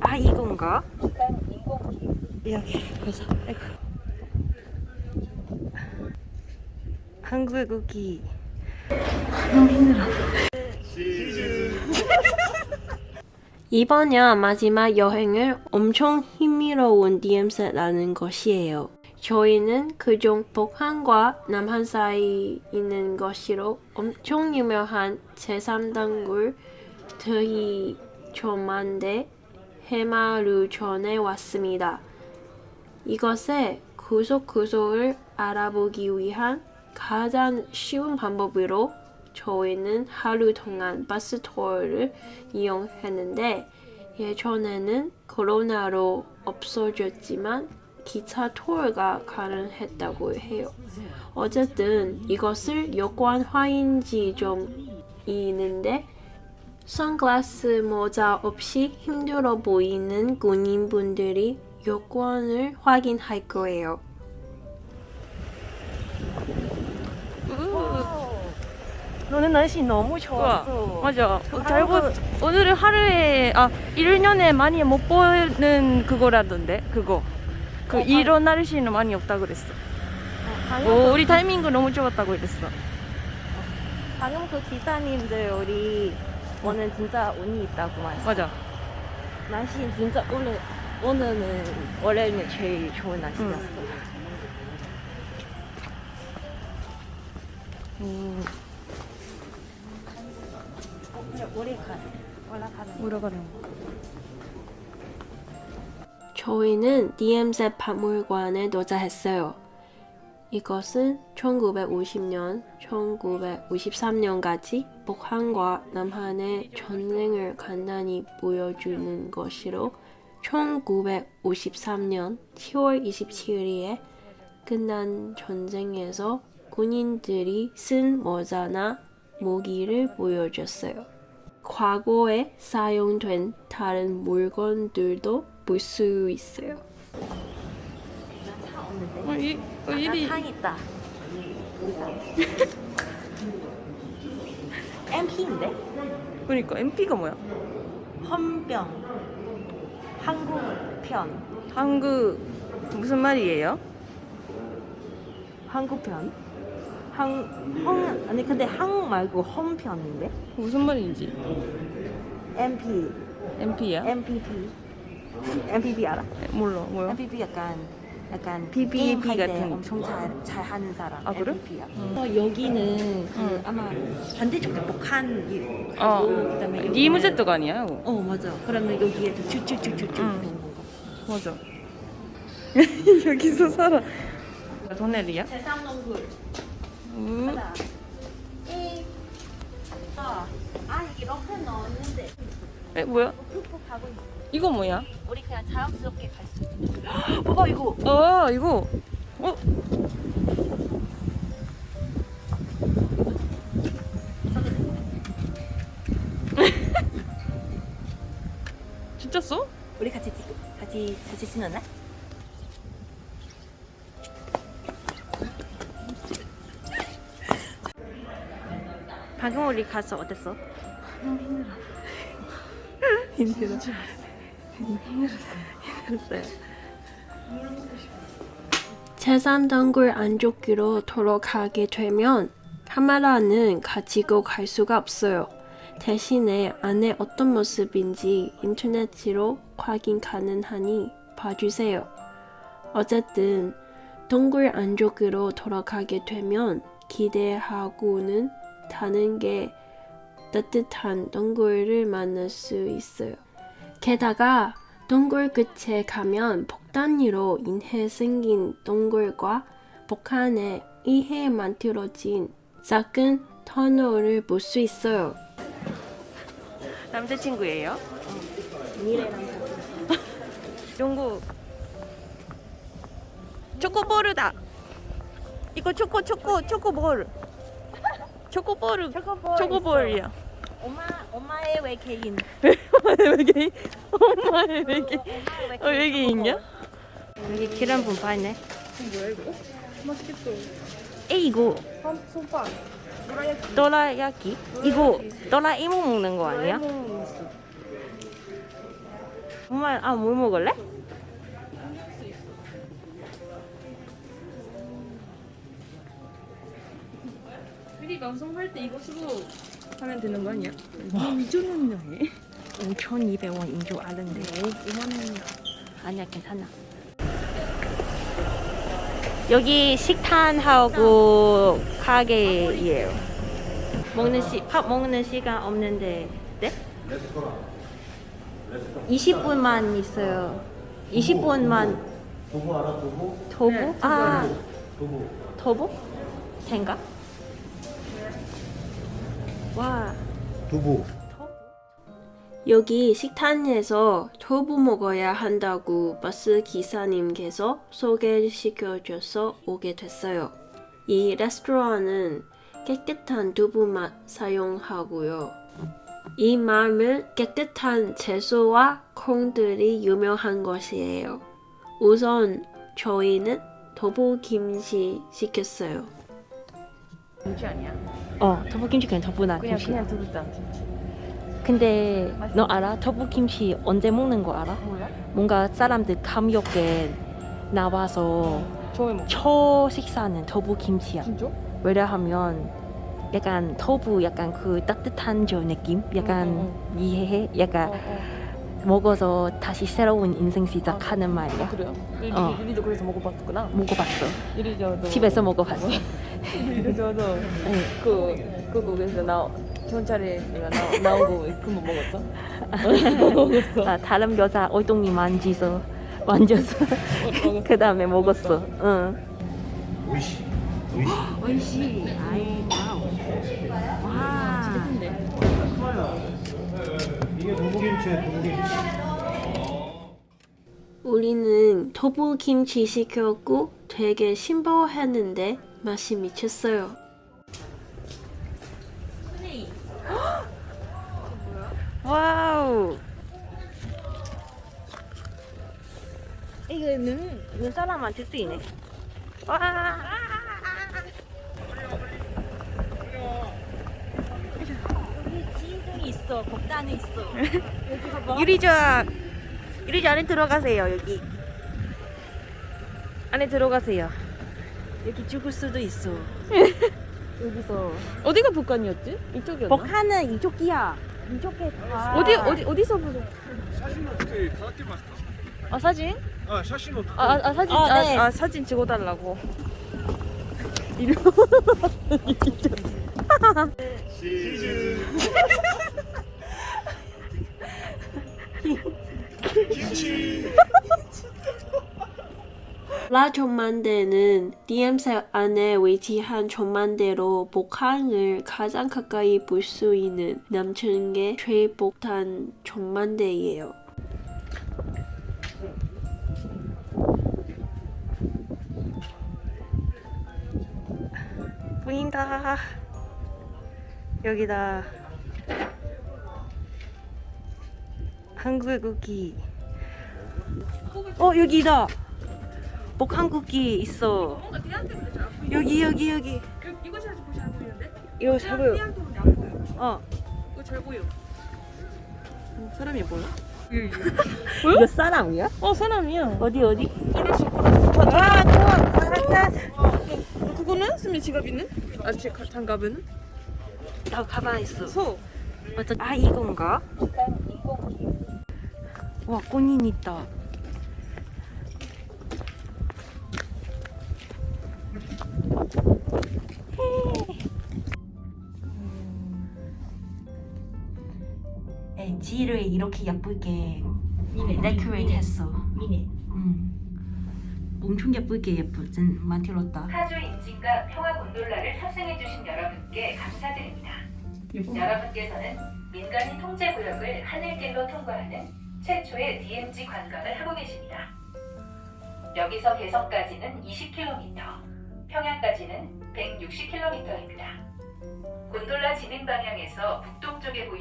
아 이건가? 여기 그래서 아이고. 한국국이 너무 힘들어 이번 년 마지막 여행을 엄청 힘미로운 DMZ라는 것이에요. 저희는 그중 북한과 남한 사이 있는 것으로 엄청 유명한 제3단굴 드이초만대 해마루전에 왔습니다. 이것의 구석구석을 알아보기 위한 가장 쉬운 방법으로 저희는 하루 동안 버스 투어를 이용했는데 예전에는 코로나로 없어졌지만 기차 투어가 가능했다고 해요. 어쨌든 이것을 여권 화인지 좀 있는데 선글라스 모자 없이 힘들어 보이는 군인분들이 여권을 확인할 거예요. 너는 날씨 너무 좋았어. 맞아. 잘 보, 오늘은 하루에, 아, 1년에 많이 못 보는 그거라던데, 그거. 그, 이런 날씨는 많이 없다 그랬어. 오, 우리 타이밍도 너무 좋았다고 그랬어. 방금 그 기사님들 우리 오늘 진짜 운이 있다고 말했어. 맞아. 날씨 진짜 오늘 오늘은 원래는 제일 좋은 날씨였어. 오, 우리 가 올라가는. 올라가는 거. 저희는 DMZ 박물관에 도착했어요. 이것은 1950년, 1953년까지 북한과 남한의 전쟁을 간단히 보여주는 것으로 1953년 10월 27일에 끝난 전쟁에서 군인들이 쓴 모자나 무기를 보여줬어요. 과거에 사용된 다른 물건들도 볼 수 있어요. 어, 이, 어, 일이. 상 있다. MP인데? 그러니까, MP가 뭐야? 헌병. 한국 편. 한국, 무슨 말이에요? 한국 편. 한, 헝, 아니 근데 한국 말고 헌편인데? 무슨 말인지. MP. MP야? MPP. MPP 알아? 몰라, 뭐야? MPP 약간 약간 게임할 때 같은. 엄청 잘, 잘 하는 사람. 아, 그래? 음. 어, 여기는 그 응. 아마 반대쪽에 북한 이- 어, 그다음에 니무제트가 아니야, 이거. 어 맞아. 그러면 여기에도 쭉쭉쭉쭉쭉 건가? 맞아. 여기서 살아. 도넬이야? 제3농굴. 음. 이. 아, 아 이렇게 넣었는데 에, 뭐야? 푹푹 하고 있어. 이거 뭐야? 우리 그냥 자연스럽게 갈 수 있는. 봐봐 이거. 어, 이거. 어? 진짜 써? 우리 같이 찍고 같이 같이 신었나? 방금 우리 가서 어땠어? 힘들어. 힘들 었어요. 제3단굴 안쪽으로 돌아가게 되면 카메라는 가지고 갈 수가 없어요. 대신에 안에 어떤 모습인지 인터넷으로 확인 가능하니 봐주세요. 어쨌든 동굴 안쪽으로 돌아가게 되면 기대하고는 다른 게 따뜻한 동굴을 만날 수 있어요. 게다가 동굴 끝에 가면 폭탄으로 인해 생긴 동굴과 북한에 의해 만들어진 작은 터널을 볼 수 있어요. 남자친구예요? 미래랑 영구. 초코볼이다. 이거 초코 초코 초코볼. 초코볼. 초코볼 초코볼이야. 엄마 엄마의 외계인. 엄마의 외계인. 엄마의 외계인. 어, 외계인이야? 여기 계란 분파네. 뭐야 이거? 맛있겠어. 에 이거 손밥. 도라야끼? 이거 도라에몽 먹는 거 아니야? 정말 아뭘 먹을래? 미리 방송할 때 이것으로 하면 되는 거 아니야? 미쳤는데 5,200원인 줄 아는데 5만 원이야. 아니야 괜찮아 여기 식탄하고 가게예요 먹는 시, 밥 먹는 시간 없는데 네? 20분만 있어요 20분만 두부 알아 두부? 도부? 네, 아 두부 도부? 된가? 와 두부 여기 식당에서 토부 먹어야 한다고 버스 기사님께서 소개시켜줘서 오게 됐어요. 이 레스토랑은 깨끗한 두부 맛 사용하고요. 이 마을 깨끗한 채소와 콩들이 유명한 것이에요. 우선 저희는 두부 김치 시켰어요. 김치 아니야? 어, 터부김치 그냥 터부나 그냥 김치. 그냥 김치. 근데 너 알아? 터부김치 언제 먹는 거 알아? 몰라? 뭔가 사람들 감격에 나와서 처음에 먹. 초 식사는 터부김치야. 진짜? 왜냐하면 약간 터부 약간 그 따뜻한 저 느낌? 약간 응, 이해해? 약간 어, 어. 먹어서 다시 새로운 인생 시작하는 말이야. 아, 그래요? 유리, 어. 유리도 그래서 먹어봤구나. 먹어봤어. 유리 저도 집에서 먹어봤어. 유리 저도 응. 그 그거에서 나 경찰에 내가 나거 그거 먹었어? 먹었어. 아, 다른 여자 엉덩이 만지서 만져서 먹었어. 그 다음에 먹었어. 응. おいしい おいしい おいしい. 아이 wow. 와. 근데 이게 두부 김치야 두부김치 우리는 두부 김치 시켰고 되게 신박했는데 맛이 미쳤어요. wow. 이거는 눈 사람한테 쓰이네. 와. 여기 있어. 복단에 있어. 여기 봐봐. 유리자. 유리자 안에 들어가세요. 여기. 안에 들어가세요. 여기 죽을 수도 있어. 여기서. 어디가 북한이었지? 이쪽이었나? 복한은 이쪽이야. 이쪽에 다. 어디 어디 어디서 보자. 사진 어떻게 다섯 개만 아 사진? 아 사진 어떻게 아, 아, 아 사진 아, 네. 아, 아 사진 찍어달라고. 이리 라 전만대는 DMZ 안에 위치한 전만대로 북한을 가장 가까이 볼 수 있는 남측의 최북단 전만대예요. 보인다. 여기다. 한국의 국기. 어 여기다. 복한국기 있어. 여기 여기 여기. 이거 잘 보시 안 보이는데? 이거 잘 보여. 보여. 어. 이거 잘 보여. 사람이 보여? 이거 사람이야? 어 사람이야. 어디 어디? 아 좋아. 그거는 스미 지갑 있는? 아 지, 가- 장갑은? 나 가방 있어. 소. 맞아. 아 이건가? 와 꽃인 있다. 지를 이렇게 예쁘게 데코레이트 했어. 미네. 음. 엄청 예쁘게 예쁘진 만들었다. 타조 인증과 평화 곤돌라를 탑승해주신 여러분께 감사드립니다. 여러분께서는 민간인 통제 구역을 하늘길로 통과하는 최초의 DMZ 관광을 하고 계십니다. 여기서 개성까지는 20km, 평양까지는 160km입니다. 곤돌라 진행 방향에서 북동쪽에 보이는